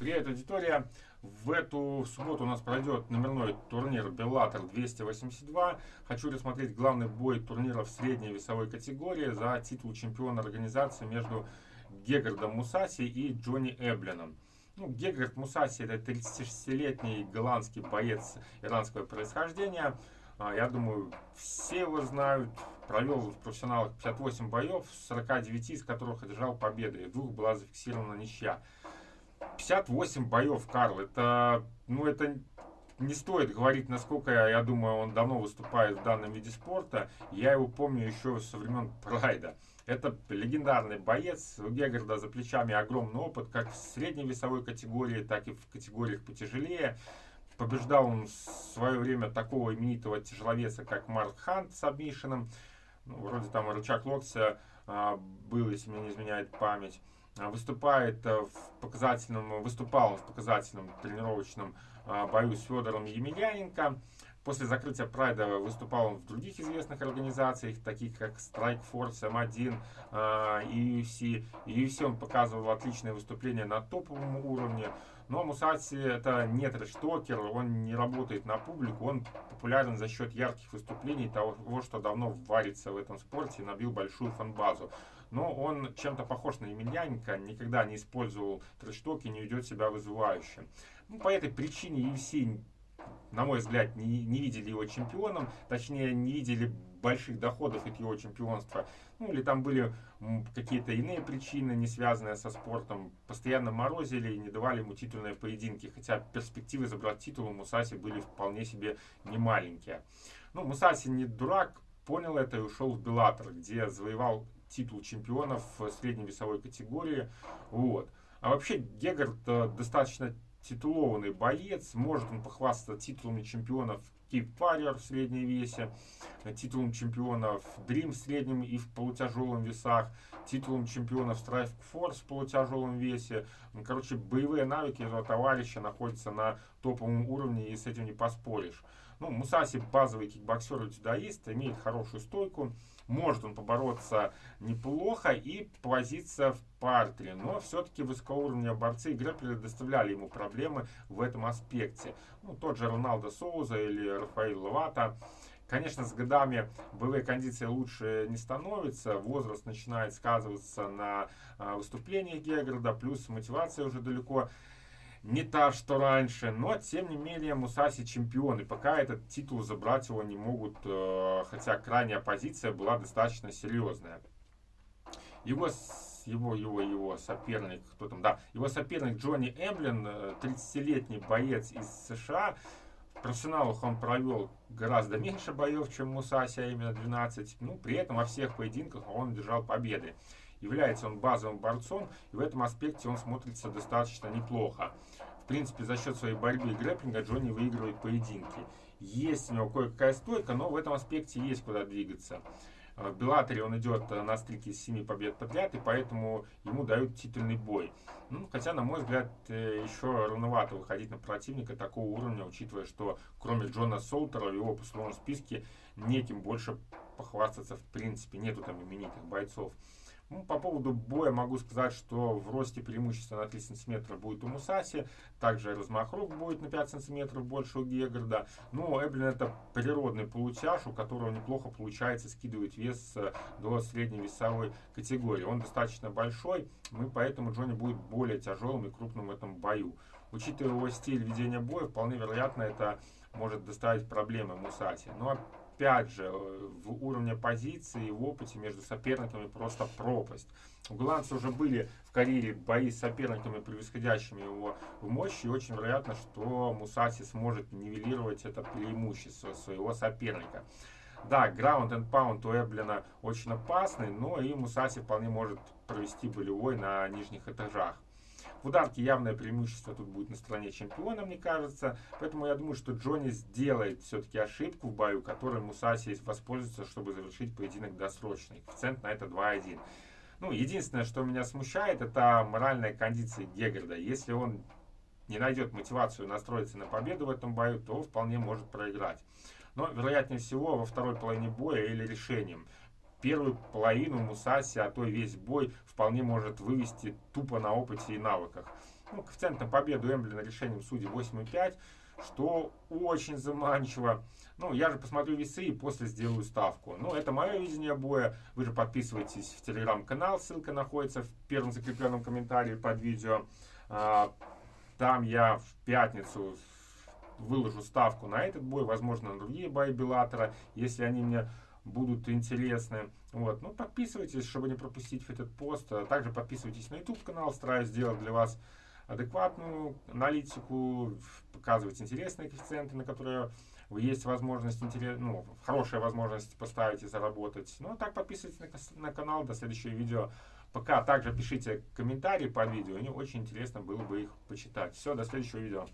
Привет, аудитория! В эту субботу у нас пройдет номерной турнир Bellator 282. Хочу рассмотреть главный бой турнира в средней весовой категории за титул чемпиона организации между Гегардом Мусаси и Джонни Эблином. Ну, Гегард Мусаси это 36-летний голландский боец иранского происхождения. А, я думаю, все его знают. Провел в профессионалах 58 боев, 49 из которых одержал победы. В двух была зафиксирована ничья. 58 боев, Карл, это, ну, это не стоит говорить, насколько, я думаю, он давно выступает в данном виде спорта. Я его помню еще со времен Прайда. Это легендарный боец. У Гегарда за плечами огромный опыт, как в средней весовой категории, так и в категориях потяжелее. Побеждал он в свое время такого именитого тяжеловеса, как Марк Хант с обмишином. Ну, вроде там рычаг локтя а, был, если мне не изменяет память. А, выступает э, в показательном, выступал в показательном тренировочном а, бою с Федором Емельяненко. После закрытия Прайда выступал он в других известных организациях, таких как Strike Force, M1 и UFC. UFC он показывал отличные выступления на топовом уровне. Но Мусаси это не трэш-токер, он не работает на публику, он популярен за счет ярких выступлений, того, что давно варится в этом спорте и набил большую фан-базу но он чем-то похож на Емельяненко, никогда не использовал трэш-ток и не ведет себя вызывающе. Ну, по этой причине UFC, на мой взгляд, не, не видели его чемпионом, точнее, не видели больших доходов от его чемпионства. Ну, или там были какие-то иные причины, не связанные со спортом. Постоянно морозили и не давали ему титульные поединки. Хотя перспективы забрать титул у Мусаси были вполне себе немаленькие. Ну, Мусаси не дурак, понял это и ушел в Беллатор, где завоевал титул чемпионов в средней весовой категории. Вот. А вообще Гегард э, достаточно титулованный боец. Может он похвастаться титулами чемпионов Keep Warrior в средней весе, титулом чемпионов Dream в среднем и в полутяжелом весах, титулом чемпионов Strike Force в полутяжелом весе. Ну, короче, боевые навыки этого товарища находятся на топовом уровне и с этим не поспоришь. Ну, Мусаси базовый кикбоксер и дзюдоист, имеет хорошую стойку, может он побороться неплохо и повозиться в партере, но все-таки высокоуровневые борцы и грэпплеры доставляли ему проблемы в этом аспекте. Ну, тот же Роналдо Соуза или Рафаэль Лавата. Конечно, с годами боевые кондиции лучше не становятся, возраст начинает сказываться на а, выступлениях Геграда, плюс мотивация уже далеко не та, что раньше, но тем не менее Мусаси чемпион, и пока этот титул забрать его не могут, э, хотя крайняя позиция была достаточно серьезная. Его, его, его, его соперник, кто там, да, его соперник Джонни Эмблин, 30-летний э, боец из США, в профессионалах он провел гораздо меньше боев, чем Мусаси, а именно 12. Ну, при этом во всех поединках он держал победы. Является он базовым борцом, и в этом аспекте он смотрится достаточно неплохо. В принципе, за счет своей борьбы и грэпплинга Джонни выигрывает поединки. Есть у него кое-какая стойка, но в этом аспекте есть куда двигаться. В Беллаторе он идет на стрике с 7 побед подряд, и поэтому ему дают титульный бой. Ну, хотя, на мой взгляд, э, еще рановато выходить на противника такого уровня, учитывая, что кроме Джона Солтера в его послужном списке неким больше похвастаться в принципе. Нету там именитых бойцов. Ну, по поводу боя могу сказать, что в росте преимущество на 3 сантиметра будет у Мусаси, также размах рук будет на 5 сантиметров больше у Гегарда. Но Эблин это природный полутяж, у которого неплохо получается скидывать вес э, до средней весовой категории. Он достаточно большой, и поэтому Джонни будет более тяжелым и крупным в этом бою. Учитывая его стиль ведения боя, вполне вероятно это может доставить проблемы Мусати. Но опять же, э, в уровне позиции и в опыте между соперниками просто пропасть. У голландца уже были в карьере бои с соперниками, превосходящими его в мощи, и очень вероятно, что Мусаси сможет нивелировать это преимущество своего соперника. Да, ground and pound у Эблина очень опасный, но и Мусаси вполне может провести болевой на нижних этажах. В ударке явное преимущество тут будет на стороне чемпиона, мне кажется. Поэтому я думаю, что Джонни сделает все-таки ошибку в бою, которой Мусаси воспользуется, чтобы завершить поединок досрочный. Коэффициент на это 2,1. Ну, единственное, что меня смущает, это моральная кондиция Гегарда. Если он не найдет мотивацию настроиться на победу в этом бою, то вполне может проиграть. Но, вероятнее всего, во второй половине боя или решением первую половину Мусаси, а то весь бой вполне может вывести тупо на опыте и навыках. Ну, коэффициент на победу Эмблина решением судей 8,5, что очень заманчиво. Ну, я же посмотрю весы и после сделаю ставку. Ну, это мое видение боя. Вы же подписывайтесь в телеграм-канал, ссылка находится в первом закрепленном комментарии под видео. А, там я в пятницу выложу ставку на этот бой, возможно, на другие бои Беллатора, если они мне будут интересны. Вот. Ну, подписывайтесь, чтобы не пропустить этот пост. А также подписывайтесь на YouTube канал, стараюсь сделать для вас адекватную аналитику, показывать интересные коэффициенты, на которые есть возможность, интерес, ну, хорошая возможность поставить и заработать. Ну, а так подписывайтесь на, на канал, до следующего видео. Пока также пишите комментарии под видео, мне очень интересно было бы их почитать. Все, до следующего видео.